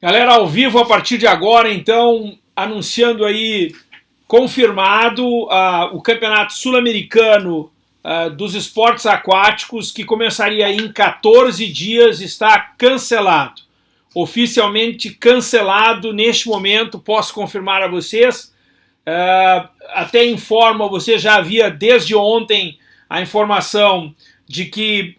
Galera, ao vivo a partir de agora, então, anunciando aí, confirmado, uh, o Campeonato Sul-Americano uh, dos Esportes Aquáticos, que começaria em 14 dias, está cancelado. Oficialmente cancelado neste momento, posso confirmar a vocês. Uh, até informo, você já havia desde ontem a informação de que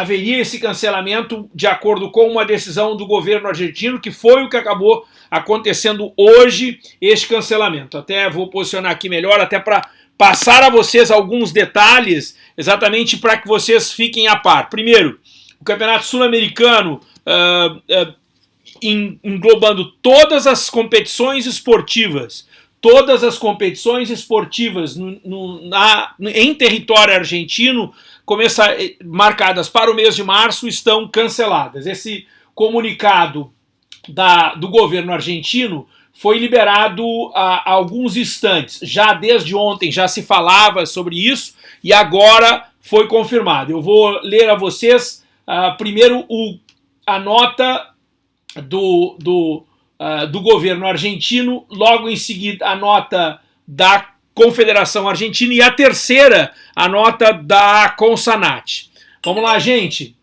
haveria esse cancelamento de acordo com uma decisão do governo argentino, que foi o que acabou acontecendo hoje, este cancelamento. Até vou posicionar aqui melhor, até para passar a vocês alguns detalhes, exatamente para que vocês fiquem a par. Primeiro, o Campeonato Sul-Americano, uh, uh, englobando todas as competições esportivas, todas as competições esportivas no, no, na, em território argentino começar, eh, marcadas para o mês de março estão canceladas. Esse comunicado da, do governo argentino foi liberado há, alguns instantes. Já desde ontem já se falava sobre isso e agora foi confirmado. Eu vou ler a vocês uh, primeiro o, a nota do, do, uh, do governo argentino, logo em seguida a nota da Confederação Argentina e a terceira, a nota da Consanat. Vamos lá, gente.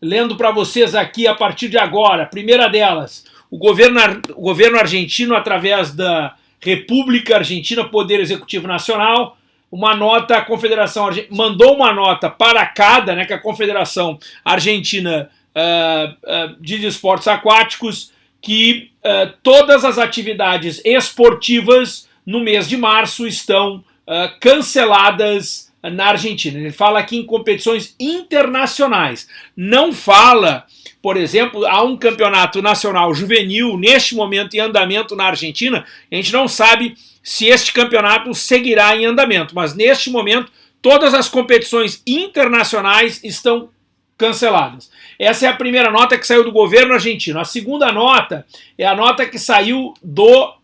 Lendo para vocês aqui a partir de agora, primeira delas, o governo, o governo argentino, através da República Argentina, Poder Executivo Nacional, uma nota, a Confederação mandou uma nota para cada, né, que a Confederação Argentina uh, uh, de Esportes Aquáticos, que uh, todas as atividades esportivas no mês de março estão uh, canceladas na Argentina. Ele fala aqui em competições internacionais. Não fala, por exemplo, há um campeonato nacional juvenil neste momento em andamento na Argentina. A gente não sabe se este campeonato seguirá em andamento, mas neste momento todas as competições internacionais estão canceladas. Essa é a primeira nota que saiu do governo argentino. A segunda nota é a nota que saiu do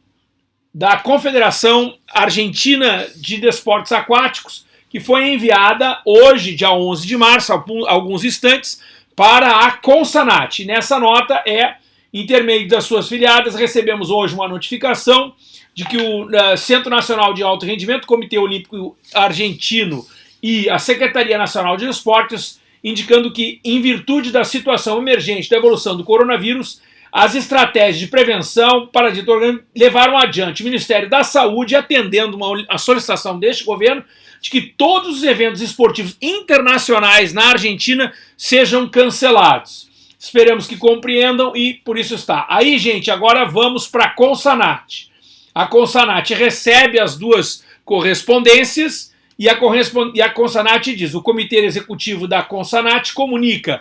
da Confederação Argentina de Desportos Aquáticos, que foi enviada hoje, dia 11 de março, alguns instantes, para a Consanat. Nessa nota é, intermédio das suas filiadas, recebemos hoje uma notificação de que o uh, Centro Nacional de Alto Rendimento, Comitê Olímpico Argentino e a Secretaria Nacional de Esportes, indicando que, em virtude da situação emergente da evolução do coronavírus, as estratégias de prevenção para dito organismo levaram adiante o Ministério da Saúde, atendendo uma, a solicitação deste governo, de que todos os eventos esportivos internacionais na Argentina sejam cancelados. Esperamos que compreendam e por isso está. Aí, gente, agora vamos para a Consanat. A Consanat recebe as duas correspondências e a, correspond... e a Consanat diz, o Comitê Executivo da Consanat comunica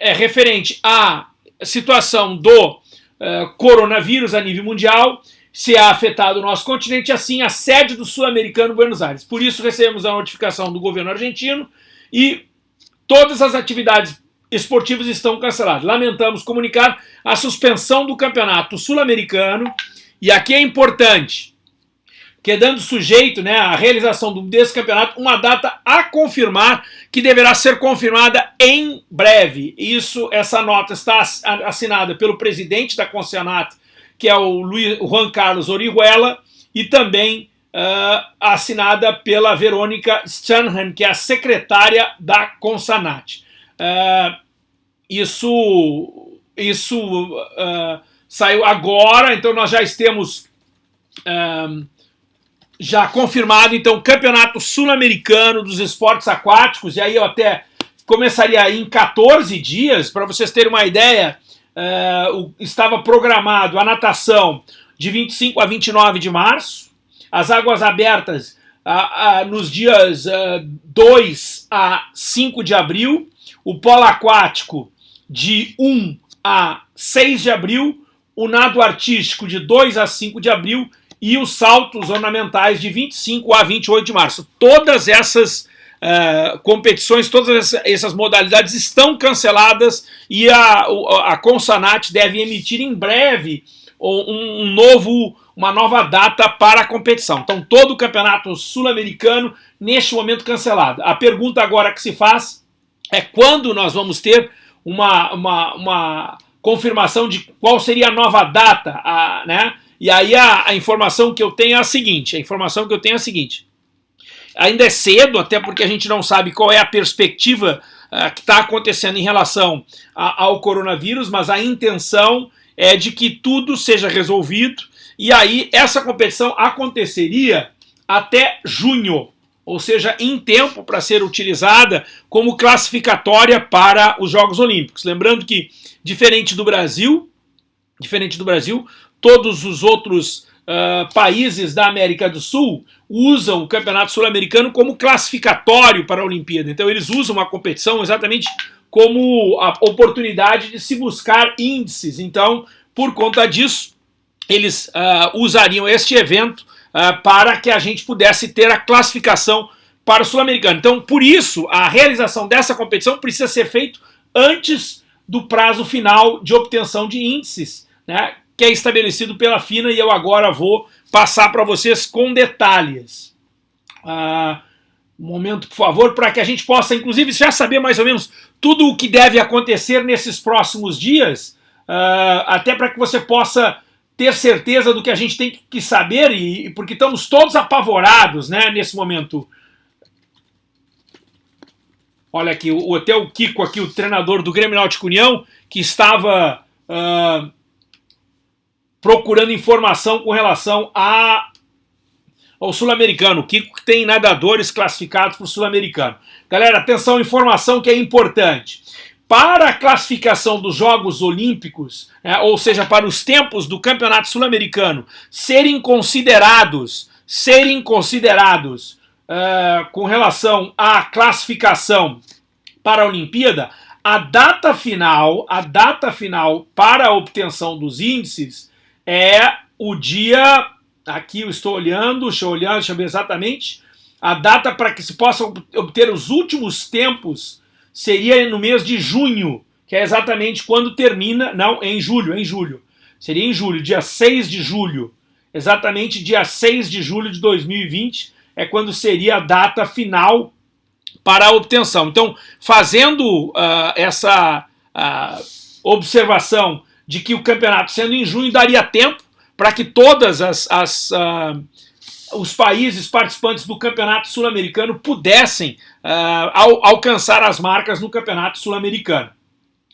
é, referente a situação do uh, coronavírus a nível mundial, se há afetado o nosso continente, assim a sede do sul-americano Buenos Aires. Por isso recebemos a notificação do governo argentino e todas as atividades esportivas estão canceladas. Lamentamos comunicar a suspensão do campeonato sul-americano e aqui é importante, quedando sujeito né, à realização desse campeonato, uma data a confirmar, que deverá ser confirmada em breve. Isso, essa nota está assinada pelo presidente da Concenato, que é o Luiz, Juan Carlos Orihuela, e também uh, assinada pela Verônica Stanhan, que é a secretária da Consanat. Uh, isso isso uh, saiu agora, então nós já temos já confirmado, então, Campeonato Sul-Americano dos Esportes Aquáticos, e aí eu até começaria em 14 dias, para vocês terem uma ideia, uh, estava programado a natação de 25 a 29 de março, as águas abertas nos dias uh, 2 a 5 de abril, o polo aquático de 1 a 6 de abril, o nado artístico de 2 a 5 de abril e os saltos ornamentais de 25 a 28 de março. Todas essas uh, competições, todas essas modalidades estão canceladas e a, a Consanat deve emitir em breve um, um novo, uma nova data para a competição. Então todo o campeonato sul-americano neste momento cancelado. A pergunta agora que se faz é quando nós vamos ter uma, uma, uma confirmação de qual seria a nova data, a, né? E aí a, a, informação que eu tenho é a seguinte, a informação que eu tenho é a seguinte, ainda é cedo, até porque a gente não sabe qual é a perspectiva uh, que está acontecendo em relação a, ao coronavírus, mas a intenção é de que tudo seja resolvido, e aí essa competição aconteceria até junho, ou seja, em tempo para ser utilizada como classificatória para os Jogos Olímpicos. Lembrando que, diferente do Brasil, diferente do Brasil, todos os outros uh, países da América do Sul usam o Campeonato Sul-Americano como classificatório para a Olimpíada. Então eles usam a competição exatamente como a oportunidade de se buscar índices. Então, por conta disso, eles uh, usariam este evento uh, para que a gente pudesse ter a classificação para o Sul-Americano. Então, por isso, a realização dessa competição precisa ser feita antes do prazo final de obtenção de índices, né, que é estabelecido pela FINA e eu agora vou passar para vocês com detalhes. Uh, um momento, por favor, para que a gente possa, inclusive, já saber mais ou menos tudo o que deve acontecer nesses próximos dias, uh, até para que você possa ter certeza do que a gente tem que saber, e, porque estamos todos apavorados né, nesse momento. Olha aqui, o, o Kiko aqui, o treinador do Grêmio Náutico União, que estava uh, procurando informação com relação a, ao sul-americano. Que tem nadadores classificados para o sul-americano. Galera, atenção, informação que é importante para a classificação dos Jogos Olímpicos, né, ou seja, para os tempos do Campeonato Sul-Americano serem considerados, serem considerados uh, com relação à classificação para a Olimpíada, a data final, a data final para a obtenção dos índices é o dia, aqui eu estou olhando, deixa eu olhar, deixa eu ver exatamente, a data para que se possam obter os últimos tempos seria no mês de junho, que é exatamente quando termina, não, em julho, em julho. Seria em julho, dia 6 de julho. Exatamente dia 6 de julho de 2020 é quando seria a data final para a obtenção. Então, fazendo uh, essa uh, observação de que o campeonato sendo em junho daria tempo para que todas as, as uh, os países participantes do Campeonato Sul-Americano pudessem uh, al alcançar as marcas no Campeonato Sul-Americano.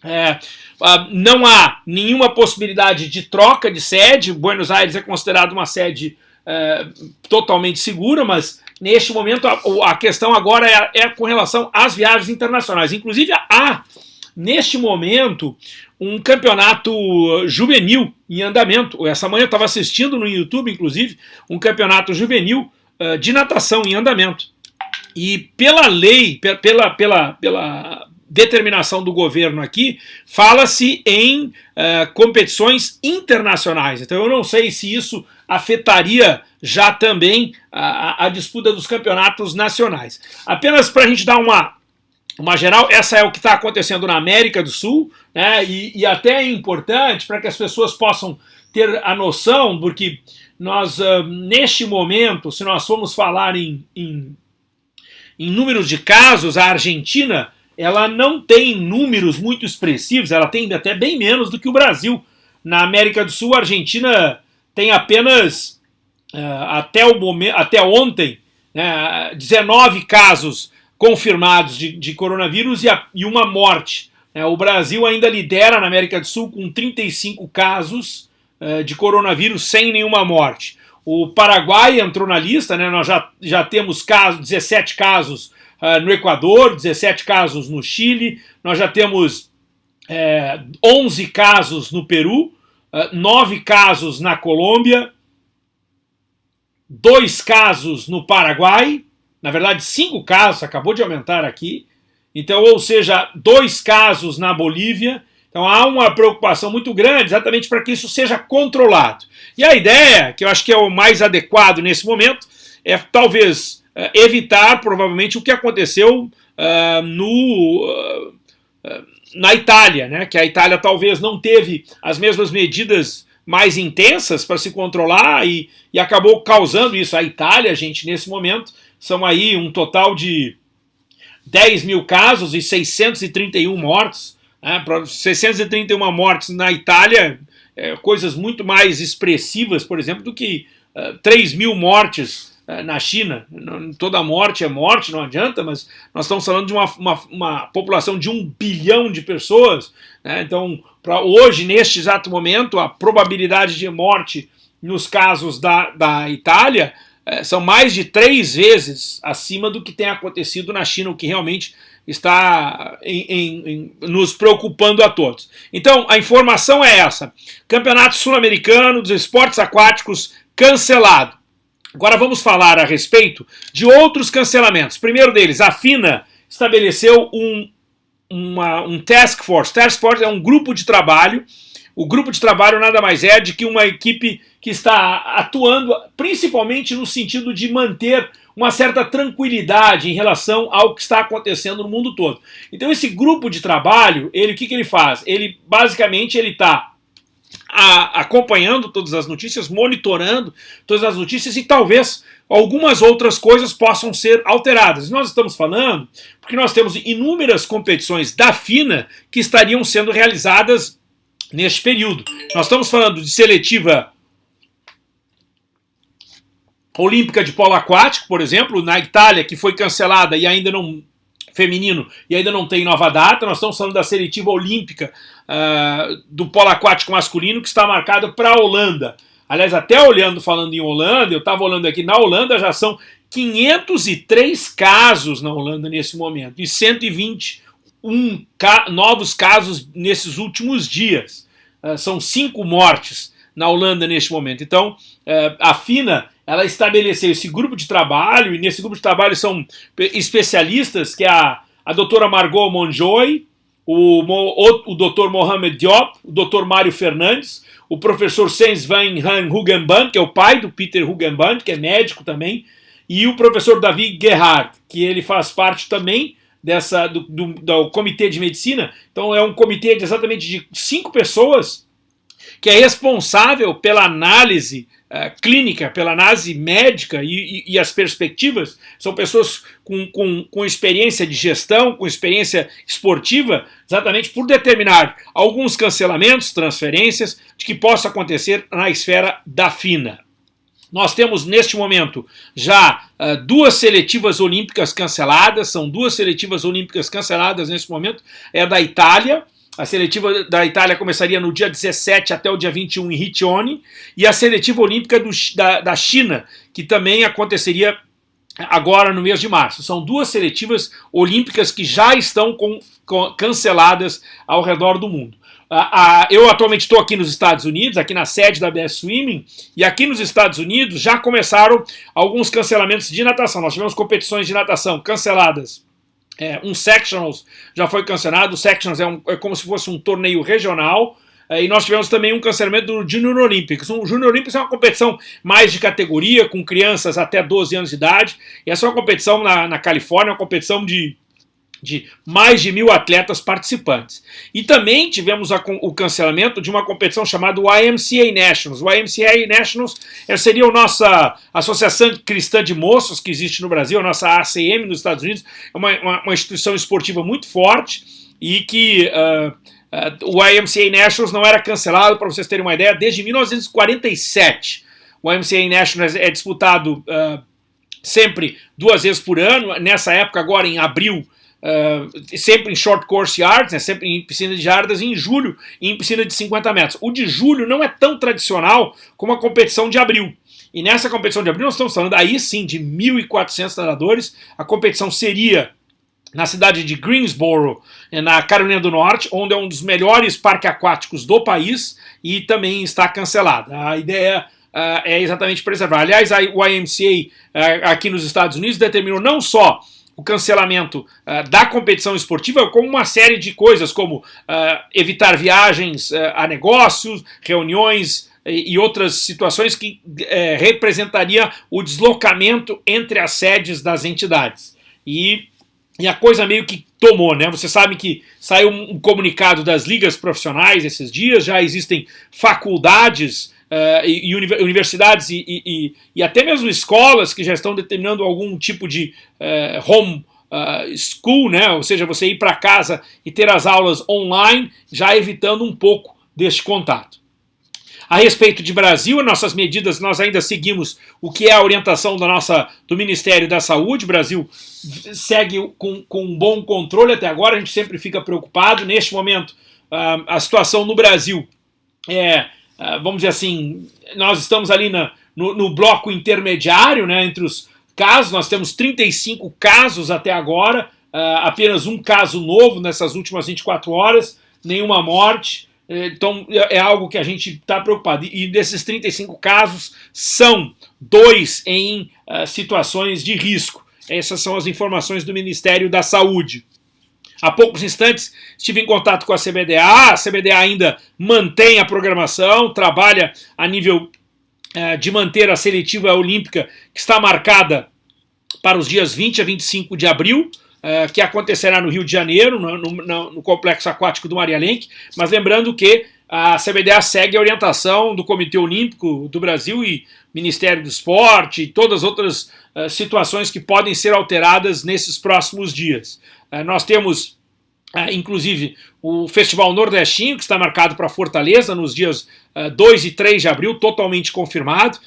É, uh, não há nenhuma possibilidade de troca de sede, Buenos Aires é considerado uma sede uh, totalmente segura, mas neste momento a, a questão agora é, é, com relação às viagens internacionais. Inclusive há, neste momento, um campeonato juvenil em andamento. Essa manhã eu estava assistindo no YouTube, inclusive, um campeonato juvenil uh, de natação em andamento. E pela lei, pela, pela, pela determinação do governo aqui, fala-se em uh, competições internacionais. Então eu não sei se isso afetaria já também a, a disputa dos campeonatos nacionais. Apenas para a gente dar uma, uma geral, essa é o que está acontecendo na América do Sul, né, e, e até é importante para que as pessoas possam ter a noção, porque nós, uh, neste momento, se nós formos falar em, em, em números de casos, a Argentina ela não tem números muito expressivos, ela tem até bem menos do que o Brasil. Na América do Sul, a Argentina tem apenas, uh, até, o momento, até ontem, né, 19 casos confirmados de, de coronavírus e, a, e, uma morte. É, o Brasil ainda lidera na América do Sul com 35 casos é, de coronavírus sem nenhuma morte. O Paraguai entrou na lista, né, nós já, já temos casos, 17 casos uh, no Equador, 17 casos no Chile, nós já temos é, 11 casos no Peru, uh, 9 casos na Colômbia, 2 casos no Paraguai, na verdade, cinco casos, acabou de aumentar aqui. Então, ou seja, dois casos na Bolívia. Então há uma preocupação muito grande exatamente para que isso seja controlado. E a ideia, que eu acho que é o mais adequado nesse momento, é talvez uh, evitar provavelmente o que aconteceu uh, no, uh, na Itália, né? que a Itália talvez não teve as mesmas medidas mais intensas para se controlar e, e acabou causando isso. A Itália, gente, nesse momento, são aí um total de 10 mil casos e 631 mortos Né? 631 mortes na Itália, é, coisas muito mais expressivas, por exemplo, do que uh, 3 mil mortes uh, na China. Toda morte é morte, não adianta, mas nós estamos falando de uma, uma, uma população de um bilhão de pessoas. Né? Então, para hoje, neste exato momento, a probabilidade de morte nos casos da, da Itália é, são mais de três vezes acima do que tem acontecido na China, o que realmente está em, em, em, nos preocupando a todos. Então, a informação é essa. Campeonato Sul-Americano dos Esportes Aquáticos cancelado. Agora vamos falar a respeito de outros cancelamentos. Primeiro deles, a FINA estabeleceu um, uma, um task force. Task force é um grupo de trabalho o grupo de trabalho nada mais é de que uma equipe que está atuando principalmente no sentido de manter uma certa tranquilidade em relação ao que está acontecendo no mundo todo. Então esse grupo de trabalho, ele o que, que ele faz? Ele basicamente ele está acompanhando todas as notícias, monitorando todas as notícias e talvez algumas outras coisas possam ser alteradas. Nós estamos falando porque nós temos inúmeras competições da FINA que estariam sendo realizadas neste período. Nós estamos falando de seletiva olímpica de polo aquático, por exemplo, na Itália, que foi cancelada e ainda não feminino e ainda não tem nova data. Nós estamos falando da seletiva olímpica uh, do polo aquático masculino que está marcada para a Holanda. Aliás, até olhando, falando em Holanda, eu estava olhando aqui, na Holanda já são 503 casos na Holanda nesse momento e 120 um ca novos casos nesses últimos dias. Uh, são cinco mortes na Holanda neste momento. Então, uh, a FINA ela estabeleceu esse grupo de trabalho, e nesse grupo de trabalho são especialistas, que é a, a doutora Margot Monjoy, o, o, o doutor Mohamed Diop, o doutor Mário Fernandes, o professor Sens van Han Hugenband, que é o pai do Peter Hugenband, que é médico também, e o professor David Gerhard, que ele faz parte também dessa do, do, do, comitê de medicina. Então é um comitê de exatamente de cinco pessoas que é responsável pela análise uh, clínica, pela análise médica e, e, e, as perspectivas. São pessoas com, com, com experiência de gestão, com experiência esportiva, exatamente por determinar alguns cancelamentos, transferências, de que possa acontecer na esfera da FINA. Nós temos neste momento já uh, duas seletivas olímpicas canceladas, são duas seletivas olímpicas canceladas neste momento, é da Itália, a seletiva da Itália começaria no dia 17 até o dia 21 em Riccione, e a seletiva olímpica do, da, da China, que também aconteceria agora no mês de março. São duas seletivas olímpicas que já estão com, com, canceladas ao redor do mundo. Uh, uh, eu atualmente estou aqui nos Estados Unidos, aqui na sede da BS Swimming, e aqui nos Estados Unidos já começaram alguns cancelamentos de natação. Nós tivemos competições de natação canceladas. É, um Sectionals já foi cancelado, o Sectionals é, um, é como se fosse um torneio regional, é, e nós tivemos também um cancelamento do Junior Olympics. O Junior Olympics é uma competição mais de categoria, com crianças até 12 anos de idade, e essa é uma competição na, na Califórnia, uma competição de de mais de mil atletas participantes. E também tivemos a, o cancelamento de uma competição chamada YMCA Nationals. O YMCA Nationals seria a nossa Associação Cristã de Moços, que existe no Brasil, a nossa ACM nos Estados Unidos, é uma, uma, uma instituição esportiva muito forte e que uh, uh, o YMCA Nationals não era cancelado, para vocês terem uma ideia, desde 1947. O YMCA Nationals é disputado uh, sempre duas vezes por ano, nessa época agora em abril Uh, sempre em short course yards, né, sempre em piscina de jardas, e em julho em piscina de 50 metros. O de julho não é tão tradicional como a competição de abril. E nessa competição de abril nós estamos falando aí sim de 1.400 nadadores. A competição seria na cidade de Greensboro, eh, na Carolina do Norte, onde é um dos melhores parques aquáticos do país e também está cancelada. A ideia uh, é exatamente preservar. Aliás, a YMCA uh, aqui nos Estados Unidos determinou não só o cancelamento uh, da competição esportiva como uma série de coisas, como uh, evitar viagens uh, a negócios, reuniões e, outras situações que eh, representaria o deslocamento entre as sedes das entidades. E, e a coisa meio que tomou, né? Você sabe que saiu um comunicado das ligas profissionais esses dias, já existem faculdades uh, e, e, universidades e, e, e, até mesmo escolas que já estão determinando algum tipo de uh, home uh, school, né? ou seja, você ir para casa e ter as aulas online, já evitando um pouco deste contato. A respeito de Brasil, nossas medidas, nós ainda seguimos o que é a orientação da nossa, do Ministério da Saúde. O Brasil segue com, com um bom controle até agora, a gente sempre fica preocupado. Neste momento, uh, a situação no Brasil é, vamos dizer assim, nós estamos ali na, no, no bloco intermediário, né, entre os casos, nós temos 35 casos até agora, uh, apenas um caso novo nessas últimas 24 horas, nenhuma morte, então é, é algo que a gente está preocupado. E desses 35 casos, são dois em uh, situações de risco. Essas são as informações do Ministério da Saúde. Há poucos instantes estive em contato com a CBDA, a CBDA ainda mantém a programação, trabalha a nível uh, de manter a seletiva olímpica que está marcada para os dias 20 a 25 de abril, uh, que acontecerá no Rio de Janeiro, no, no, no Complexo Aquático do Maria Lenk, mas lembrando que a CBDA segue a orientação do Comitê Olímpico do Brasil e Ministério do Esporte e todas as outras uh, situações que podem ser alteradas nesses próximos dias. Uh, nós temos Uh, inclusive o Festival Nordestinho, que está marcado para Fortaleza nos dias uh, 2 e 3 de abril, totalmente confirmado.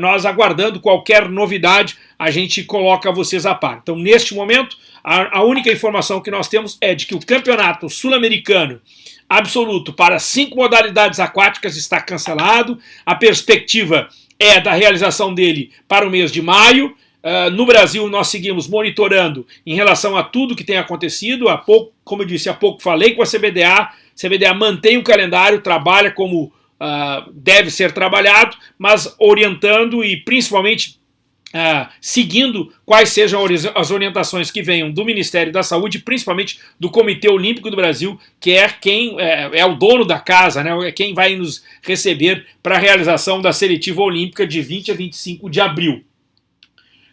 Nós aguardando qualquer novidade, a gente coloca vocês a par. Então, neste momento, a única informação que nós temos é de que o campeonato sul-americano absoluto para cinco modalidades aquáticas está cancelado. A perspectiva é da realização dele para o mês de maio. Uh, no Brasil, nós seguimos monitorando em relação a tudo que tem acontecido. Há pouco, como eu disse, há pouco falei com a CBDA. A CBDA mantém o calendário, trabalha como uh, deve ser trabalhado, mas orientando e principalmente uh, seguindo quais sejam as orientações que venham do Ministério da Saúde, principalmente do Comitê Olímpico do Brasil, que é quem é, é o dono da casa, né, é quem vai nos receber para a realização da seletiva olímpica de 20 a 25 de abril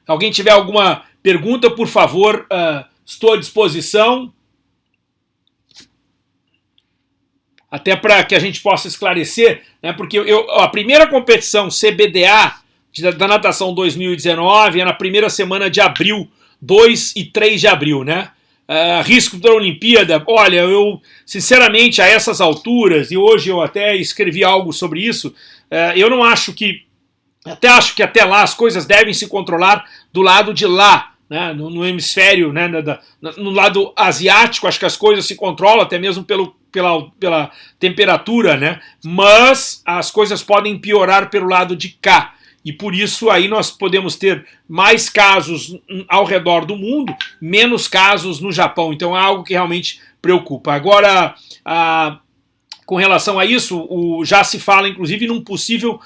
alguém tiver alguma pergunta, por favor, uh, estou à disposição. Até para que a gente possa esclarecer, né, porque eu, a primeira competição CBDA da natação 2019 é na primeira semana de abril, 2 e 3 de abril, né? Uh, risco da Olimpíada, olha, eu sinceramente a essas alturas, e hoje eu até escrevi algo sobre isso, uh, eu não acho que até acho que até lá as coisas devem se controlar do lado de lá, né, no, no, hemisfério, né, no, no lado asiático, acho que as coisas se controlam até mesmo pelo, pela, pela temperatura, né, mas as coisas podem piorar pelo lado de cá. E por isso aí nós podemos ter mais casos ao redor do mundo, menos casos no Japão. Então é algo que realmente preocupa. Agora, a, com relação a isso, o, já se fala inclusive num possível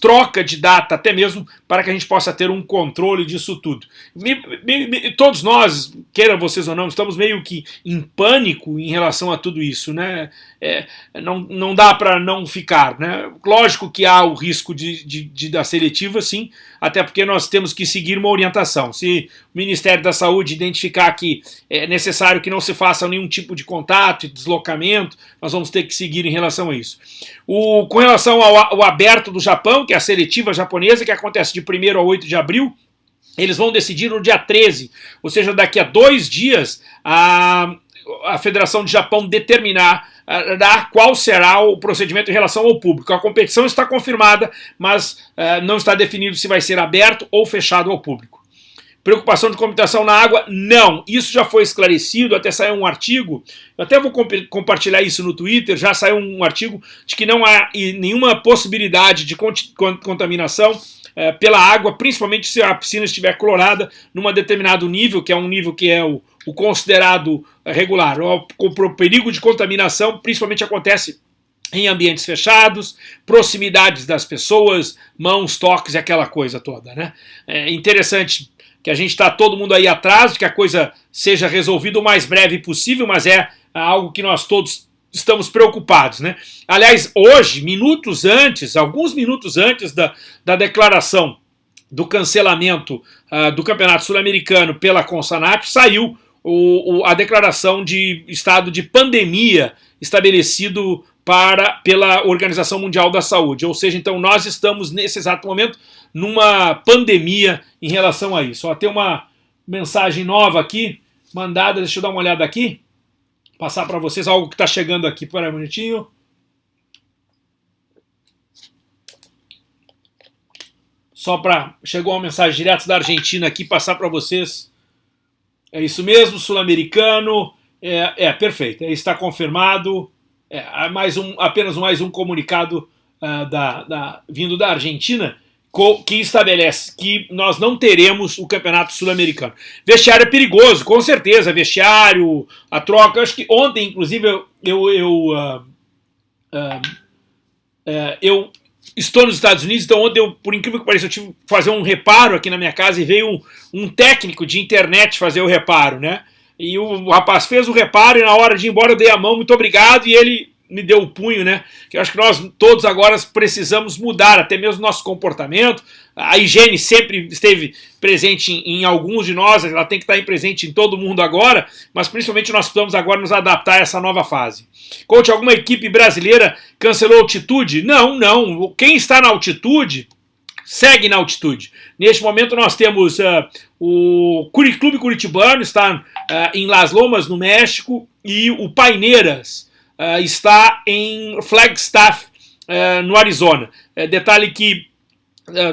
troca de data, até mesmo para que a gente possa ter um controle disso tudo. Me, me, me, todos nós, queira vocês ou não, estamos meio que em pânico em relação a tudo isso, né? É, não, não dá para não ficar, né? Lógico que há o risco de, de, de da seletiva, sim, até porque nós temos que seguir uma orientação. Se o Ministério da Saúde identificar que é necessário que não se faça nenhum tipo de contato deslocamento, nós vamos ter que seguir em relação a isso. O, com relação ao, ao aberto do Japão, Japão, que é a seletiva japonesa, que acontece de 1 a 8 de abril, eles vão decidir no dia 13, ou seja, daqui a dois dias, a, a Federação de Japão determinar qual será o procedimento em relação ao público. A competição está confirmada, mas uh, não está definido se vai ser aberto ou fechado ao público. Preocupação de computação na água? Não. Isso já foi esclarecido, até saiu um artigo, eu até vou comp compartilhar isso no Twitter, já saiu um artigo de que não há nenhuma possibilidade de contaminação é, pela água, principalmente se a piscina estiver clorada num determinado nível, que é um nível que é o, o considerado regular. O, o perigo de contaminação principalmente acontece em ambientes fechados, proximidades das pessoas, mãos, toques e aquela coisa toda. Né? É interessante que a gente está todo mundo aí atrás de que a coisa seja resolvida o mais breve possível, mas é algo que nós todos estamos preocupados. Né? Aliás, hoje, minutos antes, alguns minutos antes da, da declaração do cancelamento uh, do Campeonato Sul-Americano pela Consanat, saiu o, o, a declaração de estado de pandemia estabelecido para, pela Organização Mundial da Saúde. Ou seja, então nós estamos nesse exato momento numa pandemia em relação a isso. Ó, tem uma mensagem nova aqui mandada, deixa eu dar uma olhada aqui, passar para vocês algo que está chegando aqui, para um minutinho. Só para, chegou uma mensagem direto da Argentina aqui, passar para vocês. É isso mesmo, sul-americano, é, é, perfeito, está confirmado, é, mais um, apenas mais um comunicado uh, da, da, vindo da Argentina, que estabelece que nós não teremos o campeonato sul-americano. Vestiário é perigoso, com certeza, vestiário, a troca. Acho que ontem, inclusive, eu, eu, eu, uh, uh, uh, eu estou nos Estados Unidos, então ontem, eu, por incrível que pareça, eu tive que fazer um reparo aqui na minha casa e veio um, um técnico de internet fazer o reparo, né? E o, rapaz fez o reparo e na hora de ir embora eu dei a mão, muito obrigado, e ele me deu o punho, né? Que eu acho que nós todos agora precisamos mudar, até mesmo nosso comportamento. A higiene sempre esteve presente em, em, alguns de nós, ela tem que estar presente em todo mundo agora, mas principalmente nós precisamos agora nos adaptar a essa nova fase. Coach, alguma equipe brasileira cancelou altitude? Não, não. Quem está na altitude segue na altitude. Neste momento nós temos uh, o Clube Curitibano, está uh, em Las Lomas, no México, e o Paineiras, uh, está em Flagstaff, uh, no Arizona. Uh, detalhe que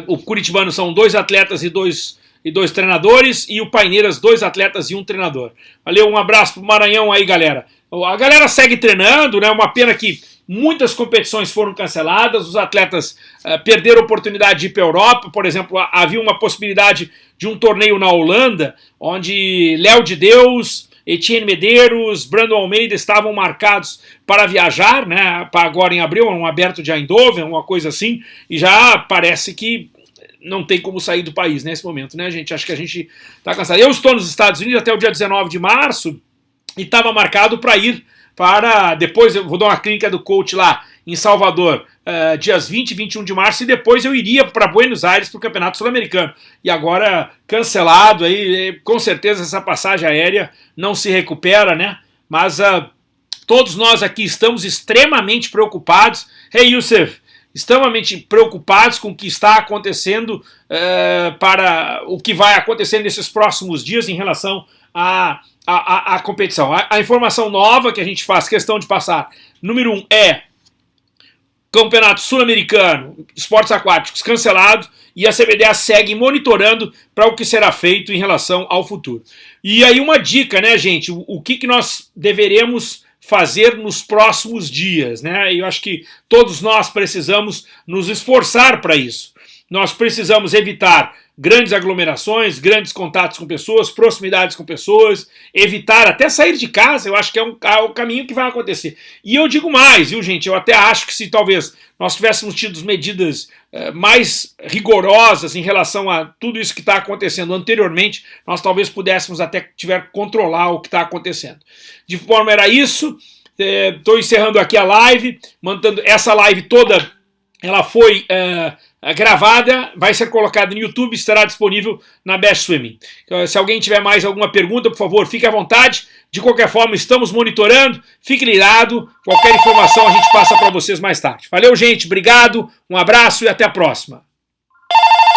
o Curitibano são dois atletas e dois, e dois treinadores, e o Paineiras, dois atletas e um treinador. Valeu, um abraço pro Maranhão aí, galera. A galera segue treinando, né? Uma pena que muitas competições foram canceladas, os atletas uh, perderam a oportunidade de ir para a Europa, por exemplo, havia uma possibilidade de um torneio na Holanda, onde Léo de Deus, Etienne Medeiros, Brandon Almeida estavam marcados para viajar, né, para agora em abril, um aberto de Eindhoven, uma coisa assim, e já parece que não tem como sair do país nesse momento, né, gente? Acho que a gente está cansado. Eu estou nos Estados Unidos até o dia 19 de março e estava marcado para ir para. Depois eu vou dar uma clínica do coach lá em Salvador, uh, dias 20 e 21 de março, e depois eu iria para Buenos Aires para o Campeonato Sul-Americano. E agora cancelado, aí, com certeza essa passagem aérea não se recupera, né? Mas uh, todos nós aqui estamos extremamente preocupados. Hey, Youssef, extremamente preocupados com o que está acontecendo uh, para o que vai acontecer nesses próximos dias em relação a, a, competição. A, a, informação nova que a gente faz questão de passar, número um, é Campeonato Sul-Americano, esportes aquáticos cancelados e a CBDA segue monitorando para o que será feito em relação ao futuro. E aí uma dica, né, gente, o, o que, que nós deveremos fazer nos próximos dias, né? Eu acho que todos nós precisamos nos esforçar para isso. Nós precisamos evitar grandes aglomerações, grandes contatos com pessoas, proximidades com pessoas, evitar até sair de casa, eu acho que é, um, é o caminho que vai acontecer. E eu digo mais, viu gente, eu até acho que se talvez nós tivéssemos tido medidas eh, mais rigorosas em relação a tudo isso que está acontecendo anteriormente, nós talvez pudéssemos até tiver controlar o que está acontecendo. De forma era isso, estou eh, encerrando aqui a live, mantendo essa live toda, ela foi... Eh, gravada, vai ser colocada no YouTube, estará disponível na Best Swimming. Então, se alguém tiver mais alguma pergunta, por favor, fique à vontade. De qualquer forma, estamos monitorando, fique ligado, qualquer informação a gente passa para vocês mais tarde. Valeu, gente, obrigado, um abraço e até a próxima.